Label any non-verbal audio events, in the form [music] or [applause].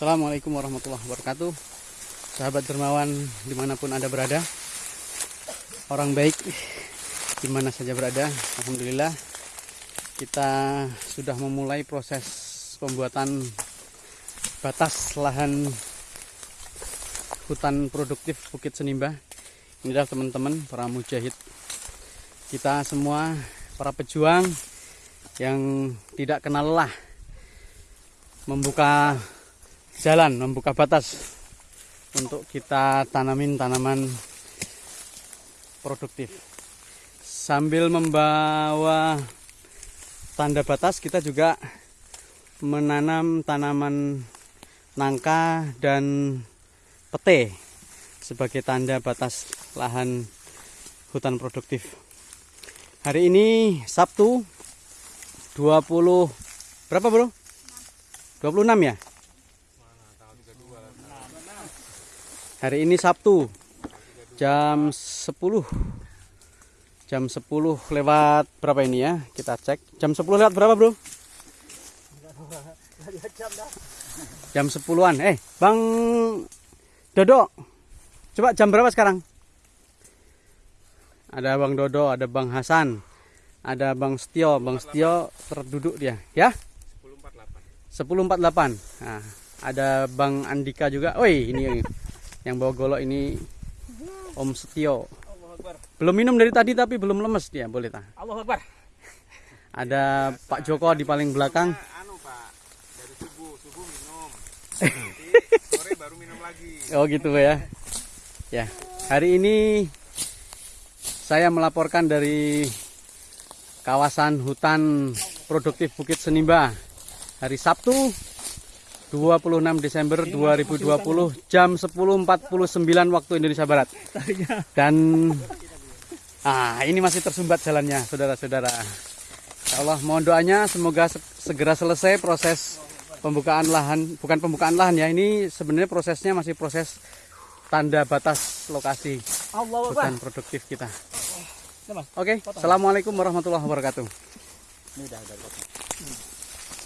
Assalamualaikum warahmatullahi wabarakatuh. Sahabat dermawan di mana pun anda berada. Orang baik di mana saja berada Alhamdulillah. Kita sudah memulai proses pembuatan batas lahan hutan produktif Bukit Senimba. Ini adalah teman-teman para mujahid. Kita semua para pejuang yang tidak kenal lelah membuka jalan, membuka batas untuk kita tanamin tanaman produktif. Sambil membawa tanda batas, kita juga menanam tanaman nangka dan pete sebagai tanda batas lahan hutan produktif. Hari ini Sabtu 20 berapa bro? 26 ya? Hari ini Sabtu jam 10 jam 10 lewat berapa ini ya? Kita cek. Jam 10 lewat berapa bro? Jam 10an eh Bang Dodo coba jam berapa sekarang? Ada Bang Dodo ada Bang Hasan ada Bang Setio. Bang Setio terduduk dia. Ya? 1048 nah, ada Bang Andika juga. Woi ini yang bawa golok ini Om Setio. Belum minum dari tadi tapi belum lemes dia boleh tah Allah Akbar. ada Pak Joko di paling belakang. Anu pak. Dari subuh subuh minum. [laughs] Sore baru minum lagi. Oh gitu ya. Ya hari ini saya melaporkan dari kawasan hutan produktif Bukit Senimba. Hari Sabtu 26 Desember 2020 jam 10.49 waktu Indonesia Barat. Dan ah ini masih tersumbat jalannya saudara-saudara. Ya Allah mohon doanya semoga se- segera selesai proses pembukaan lahan bukan pembukaan lahan ya ini sebenarnya prosesnya masih proses tanda batas lokasi hutan produktif kita. Oke assalamualaikum warahmatullahi wabarakatuh